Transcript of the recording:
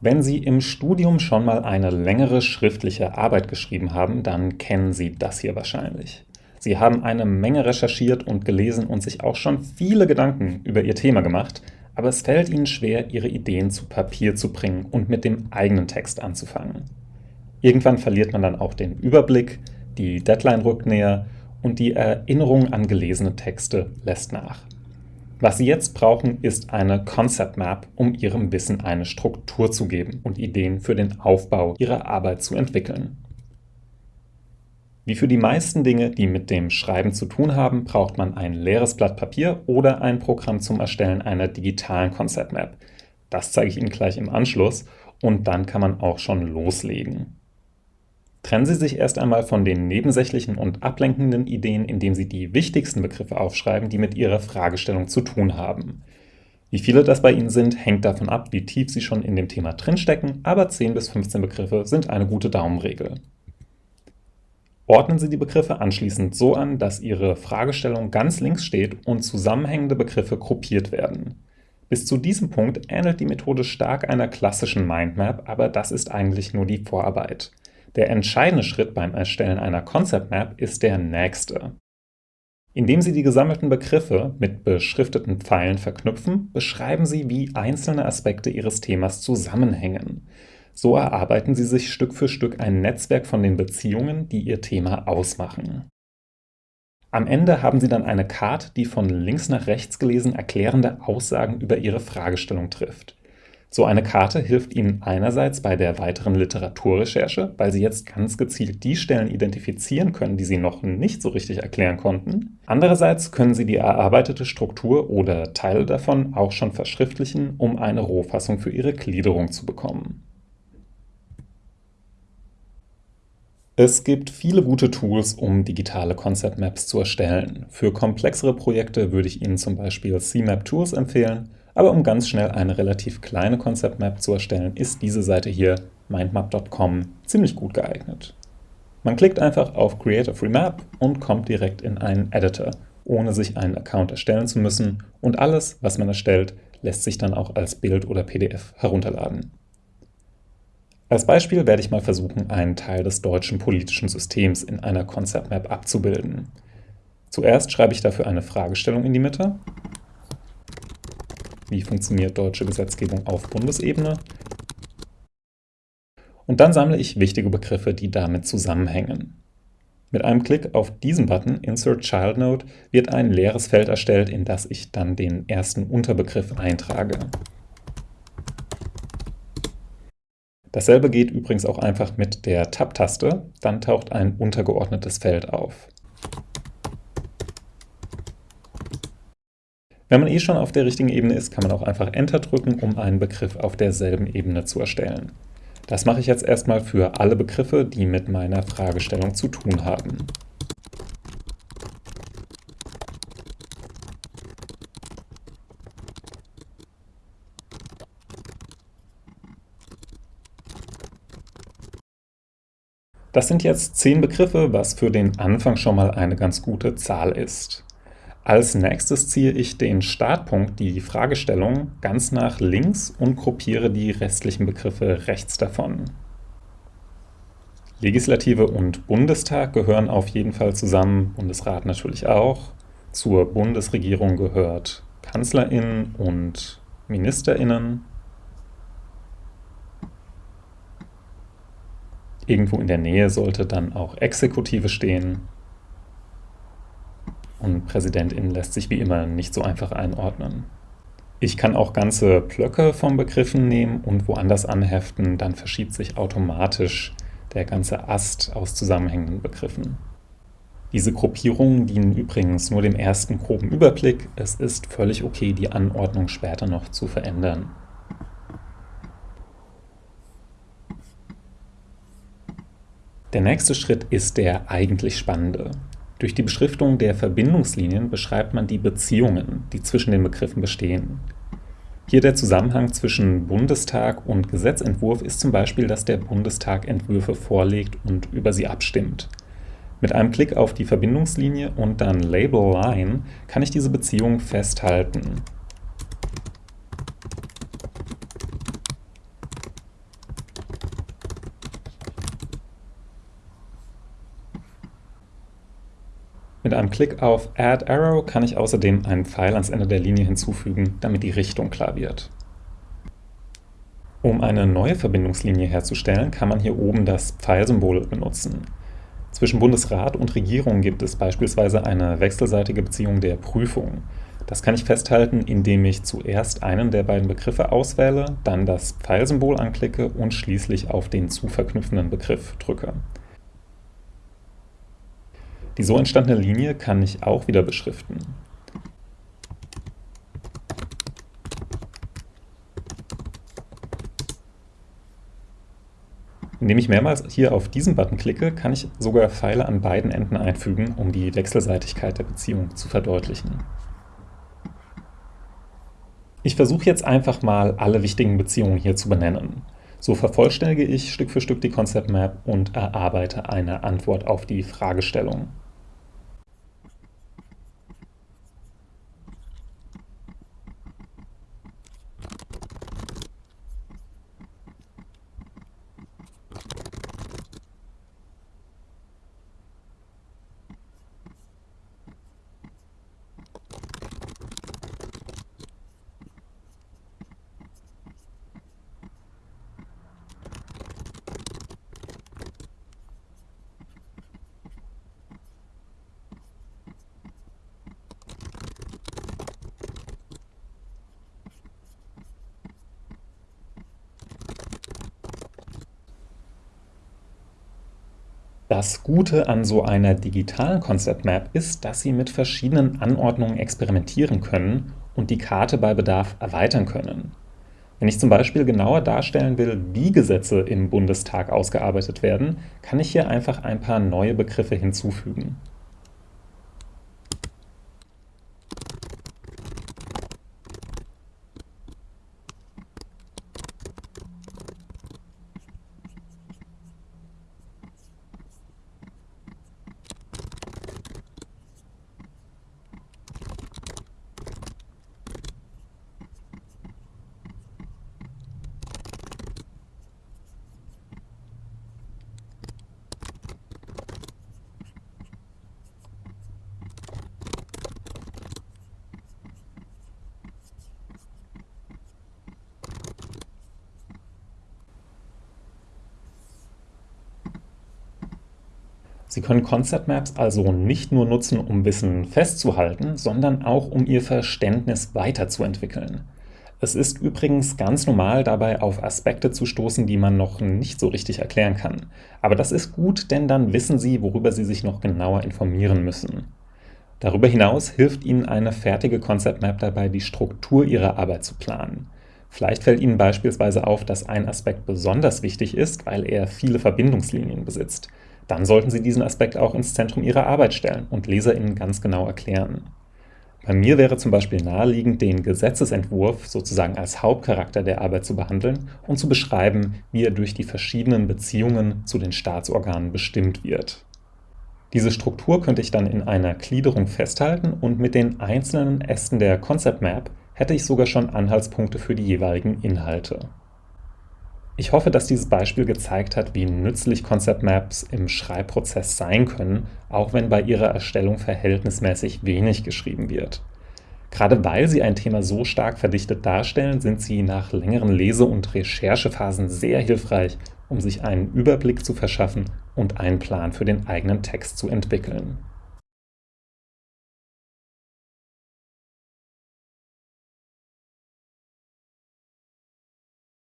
Wenn Sie im Studium schon mal eine längere schriftliche Arbeit geschrieben haben, dann kennen Sie das hier wahrscheinlich. Sie haben eine Menge recherchiert und gelesen und sich auch schon viele Gedanken über Ihr Thema gemacht, aber es fällt Ihnen schwer, Ihre Ideen zu Papier zu bringen und mit dem eigenen Text anzufangen. Irgendwann verliert man dann auch den Überblick, die Deadline rückt näher und die Erinnerung an gelesene Texte lässt nach. Was Sie jetzt brauchen, ist eine Concept Map, um Ihrem Wissen eine Struktur zu geben und Ideen für den Aufbau Ihrer Arbeit zu entwickeln. Wie für die meisten Dinge, die mit dem Schreiben zu tun haben, braucht man ein leeres Blatt Papier oder ein Programm zum Erstellen einer digitalen Concept Map. Das zeige ich Ihnen gleich im Anschluss und dann kann man auch schon loslegen. Trennen Sie sich erst einmal von den nebensächlichen und ablenkenden Ideen, indem Sie die wichtigsten Begriffe aufschreiben, die mit Ihrer Fragestellung zu tun haben. Wie viele das bei Ihnen sind, hängt davon ab, wie tief Sie schon in dem Thema drinstecken, aber 10 bis 15 Begriffe sind eine gute Daumenregel. Ordnen Sie die Begriffe anschließend so an, dass Ihre Fragestellung ganz links steht und zusammenhängende Begriffe gruppiert werden. Bis zu diesem Punkt ähnelt die Methode stark einer klassischen Mindmap, aber das ist eigentlich nur die Vorarbeit. Der entscheidende Schritt beim Erstellen einer Concept Map ist der nächste. Indem Sie die gesammelten Begriffe mit beschrifteten Pfeilen verknüpfen, beschreiben Sie, wie einzelne Aspekte Ihres Themas zusammenhängen. So erarbeiten Sie sich Stück für Stück ein Netzwerk von den Beziehungen, die Ihr Thema ausmachen. Am Ende haben Sie dann eine Karte, die von links nach rechts gelesen erklärende Aussagen über Ihre Fragestellung trifft. So eine Karte hilft Ihnen einerseits bei der weiteren Literaturrecherche, weil Sie jetzt ganz gezielt die Stellen identifizieren können, die Sie noch nicht so richtig erklären konnten. Andererseits können Sie die erarbeitete Struktur oder Teile davon auch schon verschriftlichen, um eine Rohfassung für Ihre Gliederung zu bekommen. Es gibt viele gute Tools, um digitale Concept Maps zu erstellen. Für komplexere Projekte würde ich Ihnen zum Beispiel CMap Tools empfehlen aber um ganz schnell eine relativ kleine Concept Map zu erstellen, ist diese Seite hier, mindmap.com, ziemlich gut geeignet. Man klickt einfach auf Create a Free Map und kommt direkt in einen Editor, ohne sich einen Account erstellen zu müssen und alles, was man erstellt, lässt sich dann auch als Bild oder PDF herunterladen. Als Beispiel werde ich mal versuchen, einen Teil des deutschen politischen Systems in einer Concept Map abzubilden. Zuerst schreibe ich dafür eine Fragestellung in die Mitte wie funktioniert deutsche Gesetzgebung auf Bundesebene. Und dann sammle ich wichtige Begriffe, die damit zusammenhängen. Mit einem Klick auf diesen Button Insert Child Node wird ein leeres Feld erstellt, in das ich dann den ersten Unterbegriff eintrage. Dasselbe geht übrigens auch einfach mit der Tab-Taste, dann taucht ein untergeordnetes Feld auf. Wenn man eh schon auf der richtigen Ebene ist, kann man auch einfach Enter drücken, um einen Begriff auf derselben Ebene zu erstellen. Das mache ich jetzt erstmal für alle Begriffe, die mit meiner Fragestellung zu tun haben. Das sind jetzt zehn Begriffe, was für den Anfang schon mal eine ganz gute Zahl ist. Als nächstes ziehe ich den Startpunkt, die Fragestellung, ganz nach links und gruppiere die restlichen Begriffe rechts davon. Legislative und Bundestag gehören auf jeden Fall zusammen, Bundesrat natürlich auch. Zur Bundesregierung gehört KanzlerInnen und MinisterInnen. Irgendwo in der Nähe sollte dann auch Exekutive stehen. Präsidentin lässt sich wie immer nicht so einfach einordnen. Ich kann auch ganze Blöcke von Begriffen nehmen und woanders anheften, dann verschiebt sich automatisch der ganze Ast aus zusammenhängenden Begriffen. Diese Gruppierungen dienen übrigens nur dem ersten groben Überblick. Es ist völlig okay, die Anordnung später noch zu verändern. Der nächste Schritt ist der eigentlich spannende. Durch die Beschriftung der Verbindungslinien beschreibt man die Beziehungen, die zwischen den Begriffen bestehen. Hier der Zusammenhang zwischen Bundestag und Gesetzentwurf ist zum Beispiel, dass der Bundestag Entwürfe vorlegt und über sie abstimmt. Mit einem Klick auf die Verbindungslinie und dann Label Line kann ich diese Beziehung festhalten. Einem Klick auf Add Arrow kann ich außerdem einen Pfeil ans Ende der Linie hinzufügen, damit die Richtung klar wird. Um eine neue Verbindungslinie herzustellen, kann man hier oben das Pfeilsymbol benutzen. Zwischen Bundesrat und Regierung gibt es beispielsweise eine wechselseitige Beziehung der Prüfung. Das kann ich festhalten, indem ich zuerst einen der beiden Begriffe auswähle, dann das Pfeilsymbol anklicke und schließlich auf den zu verknüpfenden Begriff drücke. Die so entstandene Linie kann ich auch wieder beschriften. Indem ich mehrmals hier auf diesen Button klicke, kann ich sogar Pfeile an beiden Enden einfügen, um die Wechselseitigkeit der Beziehung zu verdeutlichen. Ich versuche jetzt einfach mal alle wichtigen Beziehungen hier zu benennen. So vervollständige ich Stück für Stück die Concept Map und erarbeite eine Antwort auf die Fragestellung. Das Gute an so einer digitalen Concept Map ist, dass Sie mit verschiedenen Anordnungen experimentieren können und die Karte bei Bedarf erweitern können. Wenn ich zum Beispiel genauer darstellen will, wie Gesetze im Bundestag ausgearbeitet werden, kann ich hier einfach ein paar neue Begriffe hinzufügen. Sie können Concept Maps also nicht nur nutzen, um Wissen festzuhalten, sondern auch um Ihr Verständnis weiterzuentwickeln. Es ist übrigens ganz normal, dabei auf Aspekte zu stoßen, die man noch nicht so richtig erklären kann. Aber das ist gut, denn dann wissen Sie, worüber Sie sich noch genauer informieren müssen. Darüber hinaus hilft Ihnen eine fertige Concept Map dabei, die Struktur Ihrer Arbeit zu planen. Vielleicht fällt Ihnen beispielsweise auf, dass ein Aspekt besonders wichtig ist, weil er viele Verbindungslinien besitzt dann sollten Sie diesen Aspekt auch ins Zentrum Ihrer Arbeit stellen und LeserInnen ganz genau erklären. Bei mir wäre zum Beispiel naheliegend, den Gesetzesentwurf sozusagen als Hauptcharakter der Arbeit zu behandeln und zu beschreiben, wie er durch die verschiedenen Beziehungen zu den Staatsorganen bestimmt wird. Diese Struktur könnte ich dann in einer Gliederung festhalten und mit den einzelnen Ästen der Concept Map hätte ich sogar schon Anhaltspunkte für die jeweiligen Inhalte. Ich hoffe, dass dieses Beispiel gezeigt hat, wie nützlich Concept Maps im Schreibprozess sein können, auch wenn bei ihrer Erstellung verhältnismäßig wenig geschrieben wird. Gerade weil sie ein Thema so stark verdichtet darstellen, sind sie nach längeren Lese- und Recherchephasen sehr hilfreich, um sich einen Überblick zu verschaffen und einen Plan für den eigenen Text zu entwickeln.